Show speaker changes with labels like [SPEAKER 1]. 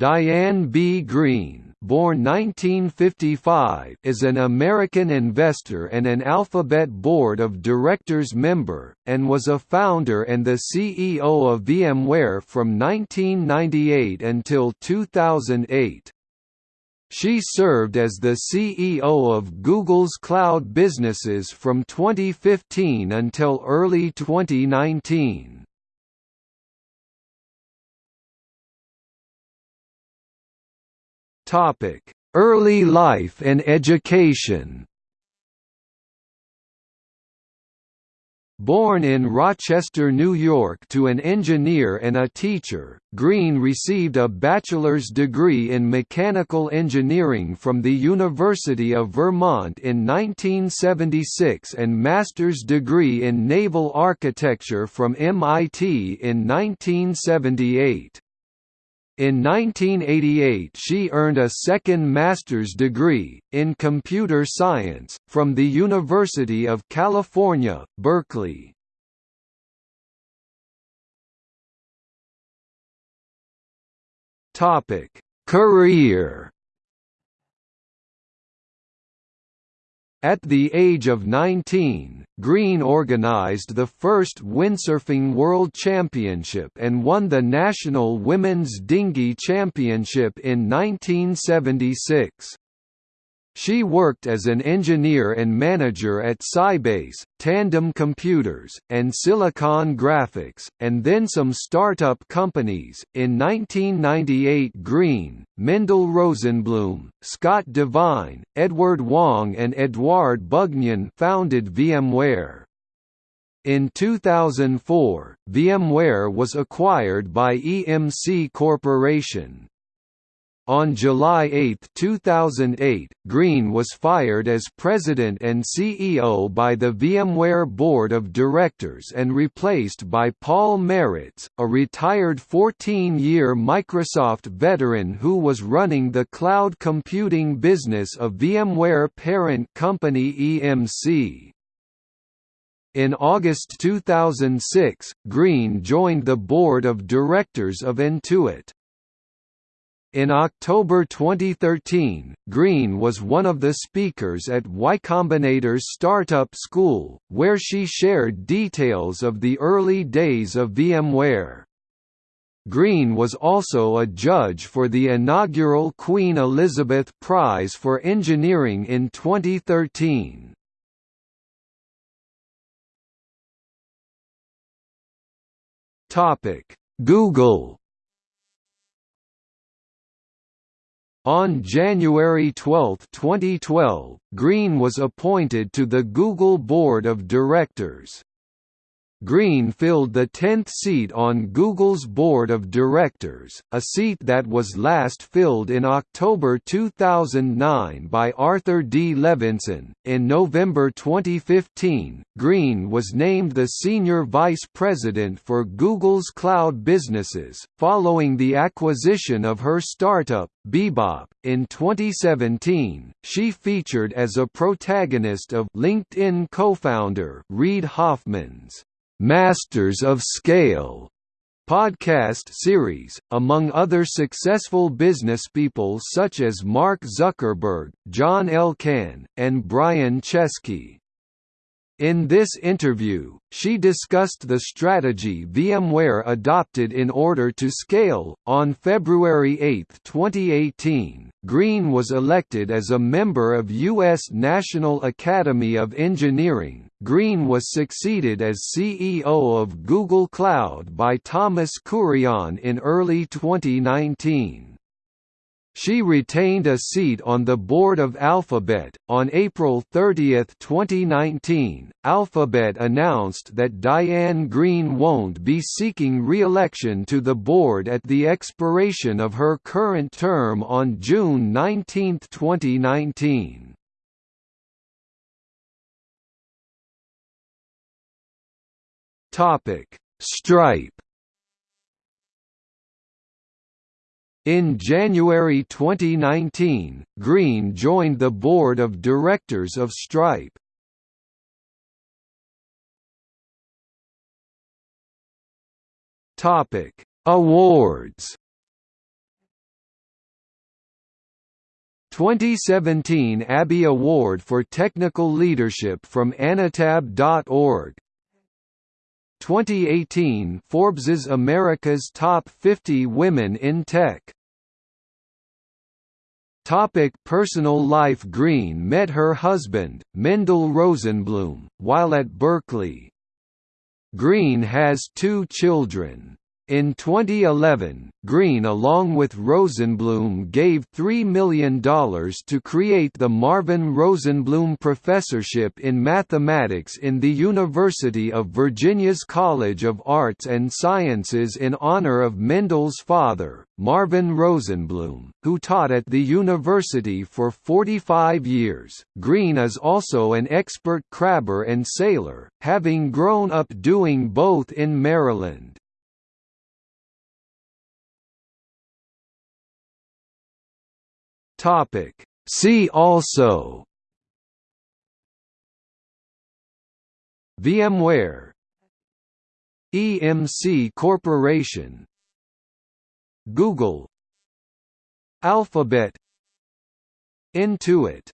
[SPEAKER 1] Diane B. Greene born 1955, is an American investor and an Alphabet Board of Directors member, and was a founder and the CEO of VMware from 1998 until 2008. She served as the CEO of Google's cloud businesses from 2015 until early 2019. Topic: Early life and education. Born in Rochester, New York to an engineer and a teacher, Greene received a bachelor's degree in mechanical engineering from the University of Vermont in 1976 and master's degree in naval architecture from MIT in 1978. In 1988 she earned a second master's degree, in computer science, from the University of California, Berkeley. Career At the age of 19, Greene organized the first windsurfing world championship and won the national women's dinghy championship in 1976. She worked as an engineer and manager at Sybase, Tandem Computers, and Silicon Graphics, and then some startup companies. In 1998, Greene, Mendel Rosenblum, Scott Devine, Edward Wang, and Edouard Bugnion founded VMware. In 2004, VMware was acquired by EMC Corporation. On July 8, 2008, Greene was fired as president and CEO by the VMware Board of Directors and replaced by Paul Maritz, a retired 14-year Microsoft veteran who was running the cloud computing business of VMware parent company EMC. In August 2006, Greene joined the board of directors of Intuit. In October 2013, Greene was one of the speakers at Y Combinator's Startup School, where she shared details of the early days of VMware. Greene was also a judge for the inaugural Queen Elizabeth Prize for Engineering in 2013. Google On January 12, 2012, Greene was appointed to the Google Board of Directors. Greene filled the 10th seat on Google's board of directors, a seat that was last filled in October 2009 by Arthur D. Levinson. In November 2015, Greene was named the senior vice president for Google's cloud businesses, following the acquisition of her startup, Bebop. In 2017, she featured as a protagonist of LinkedIn co-founder Reid Hoffman's Masters of Scale podcast series, among other successful businesspeople such as Mark Zuckerberg, John Elkann, and Brian Chesky. In this interview, she discussed the strategy VMware adopted in order to scale. On February 8, 2018, Greene was elected as a member of U.S. National Academy of Engineering. Greene was succeeded as CEO of Google Cloud by Thomas Kurian in early 2019. She retained a seat on the board of Alphabet. On April 30, 2019, Alphabet announced that Diane Greene won't be seeking re-election to the board at the expiration of her current term on June 19, 2019. Topic: Stripe In January 2019, Greene joined the board of directors of Stripe. Topic: Awards 2017 ABIE Award for Technical Leadership from AnitaB.org 2018 Forbes's America's Top 50 Women in Tech Topic personal life Greene met her husband, Mendel Rosenblum, while at Berkeley. Greene has two children. In 2011, Greene along with Rosenblum gave $3 million to create the Marvin Rosenblum Professorship in Mathematics in the University of Virginia's College of Arts and Sciences in honor of Mendel's father, Marvin Rosenblum, who taught at the university for 45 years. Greene is also an expert crabber and sailor, having grown up doing both in Maryland. Topic. See also VMware EMC Corporation Google Alphabet Intuit